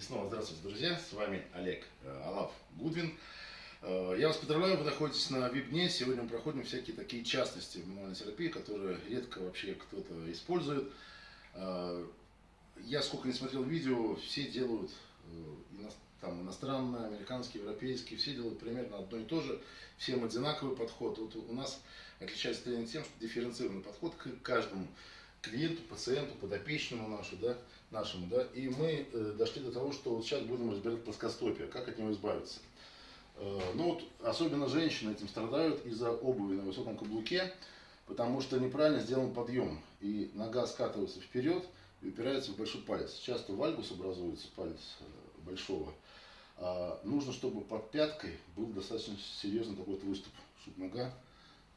И снова здравствуйте, друзья. С вами Олег э, Алав Гудвин. Э, Я вас поздравляю, вы находитесь на вип-дне. Сегодня мы проходим всякие такие частности в мануальной терапии, которые редко вообще кто-то использует. Э, Я сколько не смотрел видео, все делают там, иностранные, американские, европейские, все делают примерно одно и то же. Всем одинаковый подход. Вот у нас отличается тренинг тем, что дифференцированный подход к каждому клиенту, пациенту, подопечному нашу, да, нашему, да, и мы э, дошли до того, что вот сейчас будем разбирать плоскостопие, как от него избавиться. Э, ну вот, особенно женщины этим страдают из-за обуви на высоком каблуке, потому что неправильно сделан подъем, и нога скатывается вперед и упирается в большой палец. Часто вальгус образуется, палец э, большого. А нужно, чтобы под пяткой был достаточно серьезный такой вот выступ, чтобы нога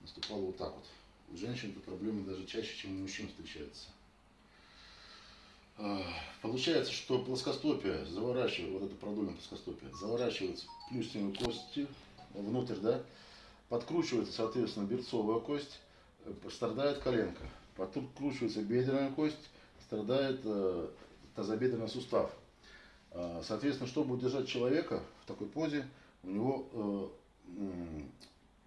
наступала вот так вот. У женщин эта проблема даже чаще, чем у мужчин встречается. А, Получается, что плоскостопие заворачивает, вот это продольное плоскостопие, заворачивается плюсневые кости внутрь, да, подкручивается, соответственно, берцовая кость, э, страдает коленка, подкручивается бедренная кость, страдает э, тазобедренный сустав. А, Соответственно, чтобы удержать человека в такой позе, у него э,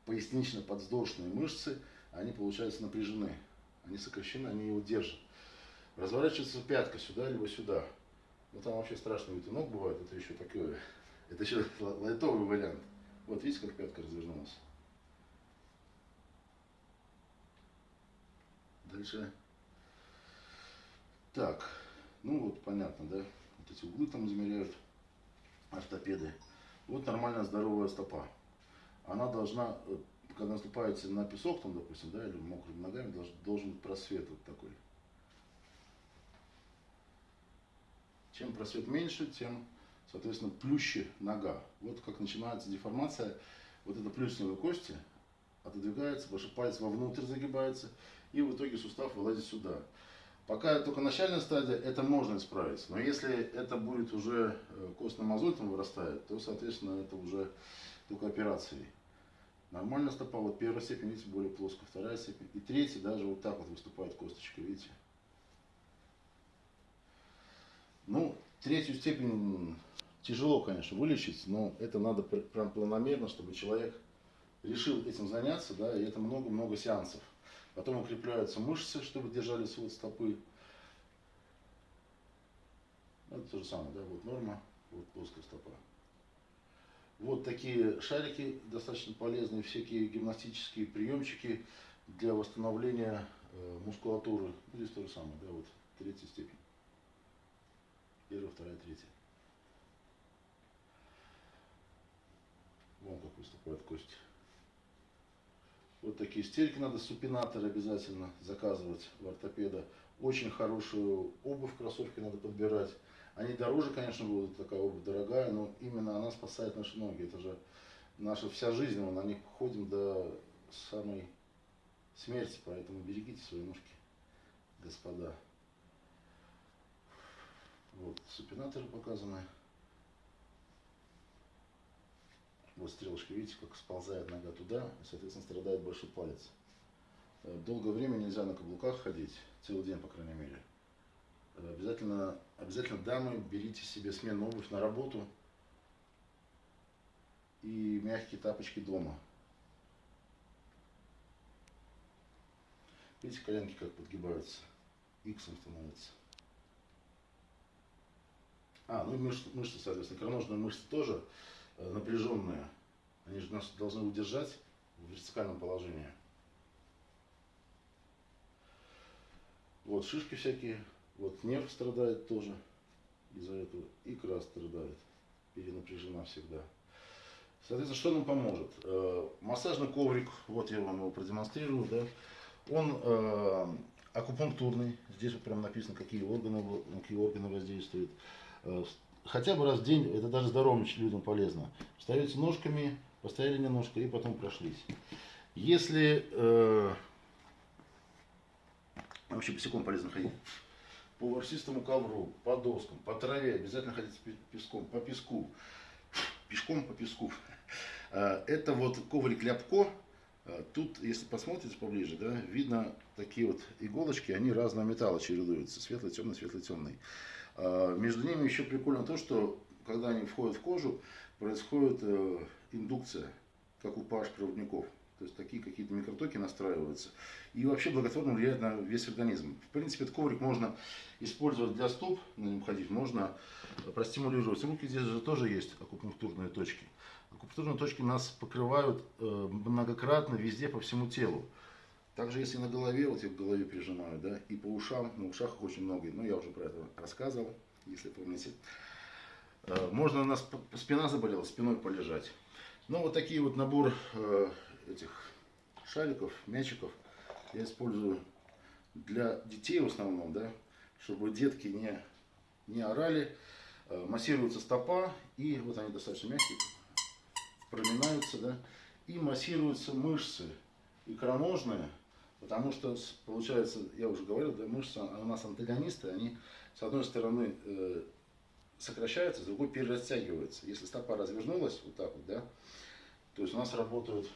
пояснично-подвздошные мышцы, они, получается, напряжены, они сокращены, они его держат. Разворачивается пятка сюда, либо сюда. Ну там вообще страшный вид и ног бывает, это еще такое, это еще лайтовый вариант. Вот видите, как пятка развернулась. Дальше. Так, ну вот понятно, да? Вот эти углы там измеряют ортопеды. Вот нормальная здоровая стопа. Она должна, э, когда наступаете на песок, там, допустим, да, или мокрыми ногами, долж- должен быть просвет вот такой. Чем просвет меньше, тем, соответственно, плюще нога. Вот как начинается деформация, вот эта плюсневая кости отодвигается, большой палец вовнутрь загибается, и в итоге сустав вылазит сюда. Пока только начальная стадия, это можно исправить. Но если это будет уже э, костный мозоль там вырастает, то, соответственно, это уже только операцией. Нормальная стопа, вот первая степень, видите, более плоско, вторая степень. И третья даже вот так вот выступает косточка, видите. Ну, третью степень тяжело, конечно, вылечить, но это надо пр- прям планомерно, чтобы человек решил этим заняться, да, и это много-много сеансов. Потом укрепляются мышцы, чтобы держали свод стопы. Это то же самое, да, вот норма, вот плоская стопа. Вот такие шарики достаточно полезные, всякие гимнастические приемчики для восстановления э, мускулатуры. Ну, Здесь то же самое, да, вот третья степень. Первая, вторая, третья. Вон как выступает кость. Вот такие стельки надо, супинаторы обязательно заказывать у ортопеда. Очень хорошую обувь, кроссовки надо подбирать. Они дороже, конечно, будут, такая обувь дорогая, но именно она спасает наши ноги. Это же наша вся жизнь, мы на них ходим до самой смерти, поэтому берегите свои ножки, господа. Вот, супинаторы показаны. Вот стрелочка, видите, как сползает нога туда, и, соответственно, страдает большой палец. Долгое время нельзя на каблуках ходить, целый день, по крайней мере. Э, Обязательно, обязательно, дамы, берите себе сменную обувь на работу и мягкие тапочки дома. Видите, коленки как подгибаются, иксом становятся. А, ну и мышцы, мышцы соответственно, икроножные мышцы тоже э, напряженные. Они же нас должны удержать в вертикальном положении. Вот шишки всякие, вот нерв страдает тоже из-за этого, икра страдает, перенапряжена всегда. Соответственно, что нам поможет? Э, Массажный коврик, вот я вам его продемонстрирую, да, он э, акупунктурный, здесь вот прям написано, какие органы, какие органы воздействует. Э, Хотя бы раз в день, это даже здоровым людям полезно. Встаете ножками, постояли немножко и потом прошлись. Если э, вообще босиком полезно ходить, по ворсистому ковру, по доскам, по траве, обязательно ходить песком, по песку, пешком по песку. Э, Это вот коврик ляпко. Э, Тут, если посмотрите поближе, да, видно такие вот иголочки, они разного металла чередуются, светлый, темный, светлый, темный. А, Между ними еще прикольно то, что когда они входят в кожу, происходит э, индукция, как у паш-проводников. То есть такие какие-то микротоки настраиваются. И вообще благотворно влияет на весь организм. В принципе, этот коврик можно использовать для стоп, на нем ходить, можно простимулировать. Руки здесь же тоже есть акупунктурные точки. Акупунктурные точки нас покрывают э, многократно везде по всему телу. Также если на голове, вот я к голове прижимаю, да, и по ушам, на ушах очень много, ну я уже про это рассказывал, если помните. Э, Можно, у нас спина заболела, спиной полежать. Ну вот такие вот набор э, этих шариков, мячиков я использую для детей в основном, да, чтобы детки не, не орали. Э, Массируется стопа, и вот они достаточно мягкие, проминаются, да, и массируются мышцы икроножные, потому что получается, я уже говорил, да, мышцы а у нас антагонисты, они с одной стороны э, сокращаются, с другой перерастягиваются. Если стопа развернулась вот так вот, да, то есть у нас работают